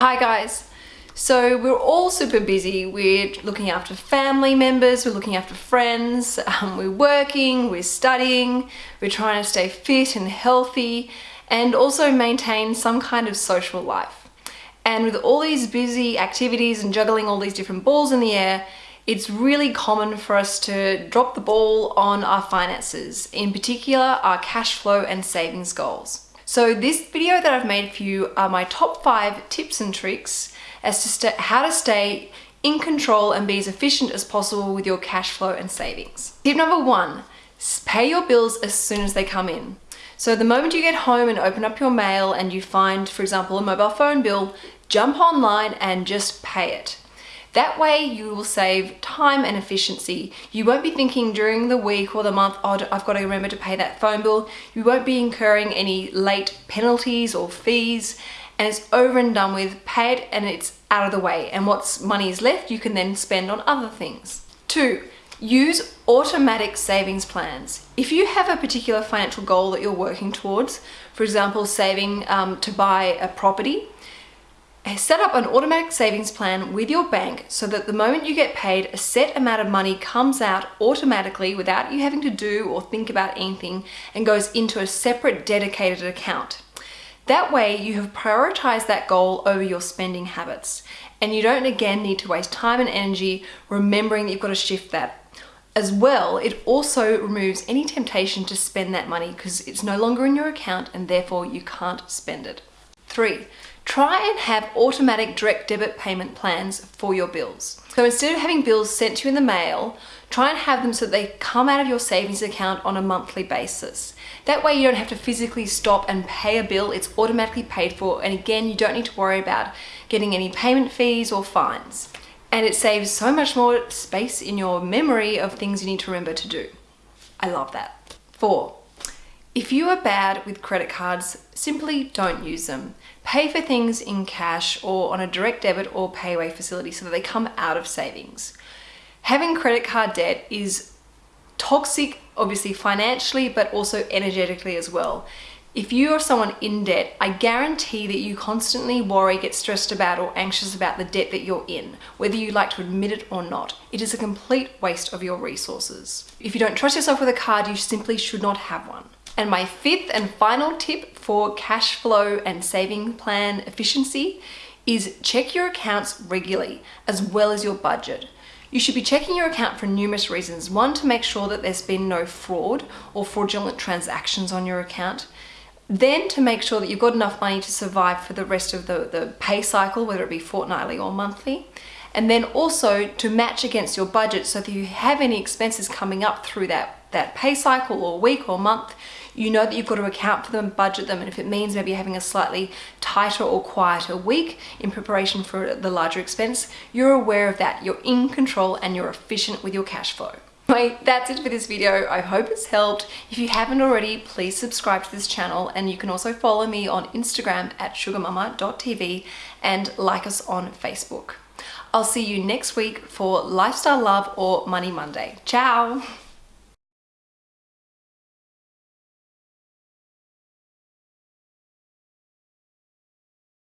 Hi guys! So we're all super busy. We're looking after family members, we're looking after friends, um, we're working, we're studying, we're trying to stay fit and healthy and also maintain some kind of social life. And with all these busy activities and juggling all these different balls in the air, it's really common for us to drop the ball on our finances, in particular our cash flow and savings goals. So this video that I've made for you are my top five tips and tricks as to how to stay in control and be as efficient as possible with your cash flow and savings. Tip number one, pay your bills as soon as they come in. So the moment you get home and open up your mail and you find, for example, a mobile phone bill, jump online and just pay it. That way you will save time and efficiency. You won't be thinking during the week or the month, oh, I've got to remember to pay that phone bill. You won't be incurring any late penalties or fees and it's over and done with, paid and it's out of the way. And what's money is left, you can then spend on other things. Two, use automatic savings plans. If you have a particular financial goal that you're working towards, for example, saving um, to buy a property, set up an automatic savings plan with your bank so that the moment you get paid, a set amount of money comes out automatically without you having to do or think about anything and goes into a separate dedicated account. That way you have prioritized that goal over your spending habits and you don't again need to waste time and energy remembering that you've got to shift that. As well, it also removes any temptation to spend that money because it's no longer in your account and therefore you can't spend it. Three, try and have automatic direct debit payment plans for your bills. So instead of having bills sent to you in the mail, try and have them so they come out of your savings account on a monthly basis. That way you don't have to physically stop and pay a bill, it's automatically paid for and again you don't need to worry about getting any payment fees or fines. And it saves so much more space in your memory of things you need to remember to do. I love that. Four, if you are bad with credit cards, simply don't use them. Pay for things in cash or on a direct debit or payway facility so that they come out of savings. Having credit card debt is toxic, obviously financially, but also energetically as well. If you are someone in debt, I guarantee that you constantly worry, get stressed about or anxious about the debt that you're in, whether you like to admit it or not. It is a complete waste of your resources. If you don't trust yourself with a card, you simply should not have one. And my fifth and final tip for cash flow and saving plan efficiency is check your accounts regularly as well as your budget. You should be checking your account for numerous reasons. One, to make sure that there's been no fraud or fraudulent transactions on your account. Then to make sure that you've got enough money to survive for the rest of the, the pay cycle, whether it be fortnightly or monthly. And then also to match against your budget so that you have any expenses coming up through that that pay cycle or week or month, you know that you've got to account for them, budget them, and if it means maybe having a slightly tighter or quieter week in preparation for the larger expense, you're aware of that, you're in control and you're efficient with your cash flow. Anyway, that's it for this video. I hope it's helped. If you haven't already, please subscribe to this channel and you can also follow me on Instagram at sugarmama.tv and like us on Facebook. I'll see you next week for Lifestyle Love or Money Monday. Ciao!